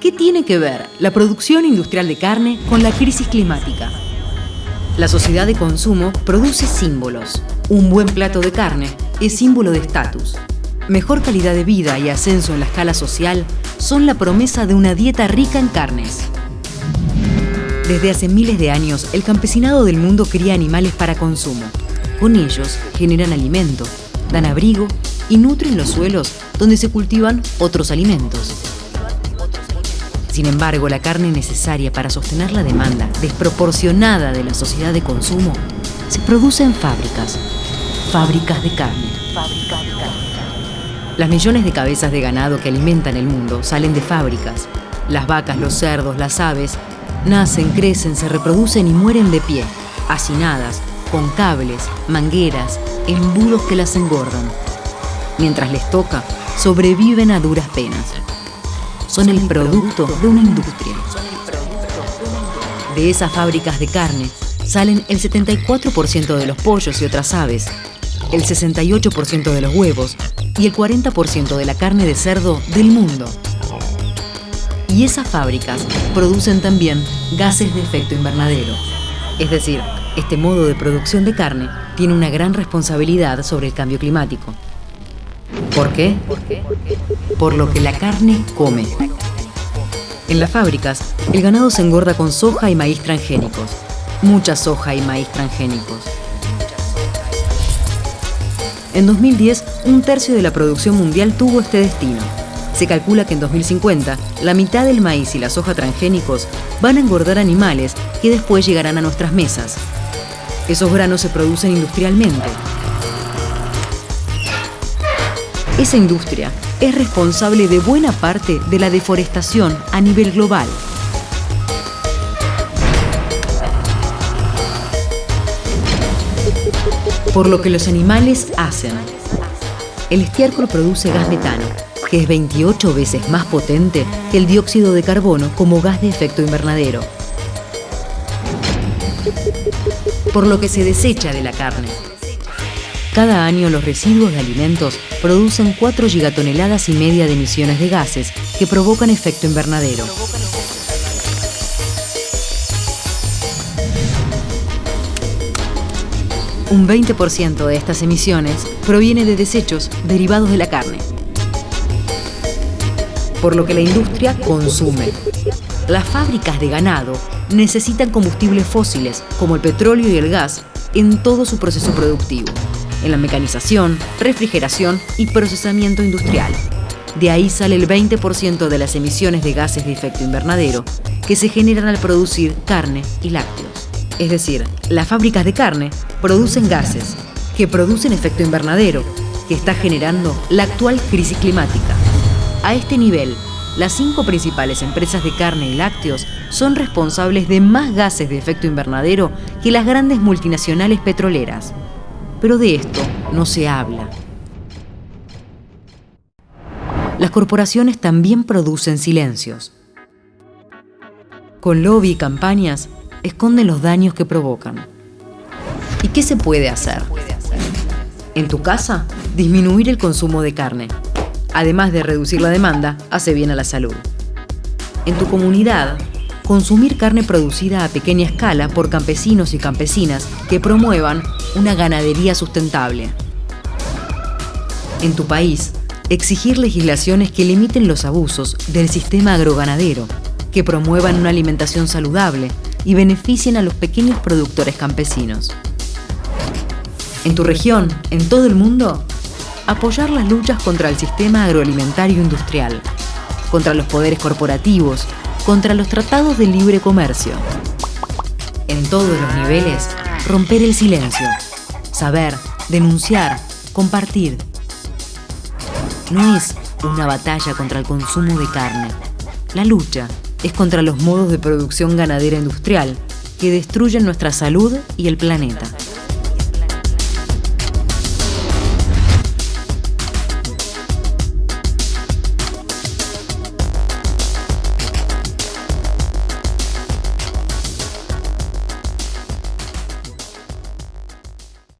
¿Qué tiene que ver la producción industrial de carne con la crisis climática? La sociedad de consumo produce símbolos. Un buen plato de carne es símbolo de estatus. Mejor calidad de vida y ascenso en la escala social son la promesa de una dieta rica en carnes. Desde hace miles de años, el campesinado del mundo cría animales para consumo. Con ellos generan alimento, dan abrigo y nutren los suelos donde se cultivan otros alimentos. Sin embargo, la carne necesaria para sostener la demanda desproporcionada de la sociedad de consumo se produce en fábricas, fábricas de carne. Las millones de cabezas de ganado que alimentan el mundo salen de fábricas. Las vacas, los cerdos, las aves nacen, crecen, se reproducen y mueren de pie, hacinadas, con cables, mangueras, embudos que las engordan. Mientras les toca, sobreviven a duras penas son el producto de una industria. De esas fábricas de carne salen el 74% de los pollos y otras aves, el 68% de los huevos y el 40% de la carne de cerdo del mundo. Y esas fábricas producen también gases de efecto invernadero. Es decir, este modo de producción de carne tiene una gran responsabilidad sobre el cambio climático. ¿Por qué? Por lo que la carne come. En las fábricas, el ganado se engorda con soja y maíz transgénicos. Mucha soja y maíz transgénicos. En 2010, un tercio de la producción mundial tuvo este destino. Se calcula que en 2050, la mitad del maíz y la soja transgénicos van a engordar animales que después llegarán a nuestras mesas. Esos granos se producen industrialmente, esa industria es responsable de buena parte de la deforestación a nivel global. Por lo que los animales hacen. El estiércol produce gas metano, que es 28 veces más potente que el dióxido de carbono como gas de efecto invernadero. Por lo que se desecha de la carne. Cada año los residuos de alimentos producen 4 gigatoneladas y media de emisiones de gases que provocan efecto invernadero. Un 20% de estas emisiones proviene de desechos derivados de la carne, por lo que la industria consume. Las fábricas de ganado necesitan combustibles fósiles, como el petróleo y el gas, en todo su proceso productivo en la mecanización, refrigeración y procesamiento industrial. De ahí sale el 20% de las emisiones de gases de efecto invernadero que se generan al producir carne y lácteos. Es decir, las fábricas de carne producen gases que producen efecto invernadero, que está generando la actual crisis climática. A este nivel, las cinco principales empresas de carne y lácteos son responsables de más gases de efecto invernadero que las grandes multinacionales petroleras pero de esto no se habla. Las corporaciones también producen silencios. Con lobby y campañas, esconden los daños que provocan. ¿Y qué se puede hacer? En tu casa, disminuir el consumo de carne. Además de reducir la demanda, hace bien a la salud. En tu comunidad, consumir carne producida a pequeña escala por campesinos y campesinas que promuevan una ganadería sustentable. En tu país, exigir legislaciones que limiten los abusos del sistema agroganadero, que promuevan una alimentación saludable y beneficien a los pequeños productores campesinos. En tu región, en todo el mundo, apoyar las luchas contra el sistema agroalimentario industrial, contra los poderes corporativos contra los tratados de libre comercio. En todos los niveles, romper el silencio, saber, denunciar, compartir. No es una batalla contra el consumo de carne. La lucha es contra los modos de producción ganadera industrial que destruyen nuestra salud y el planeta.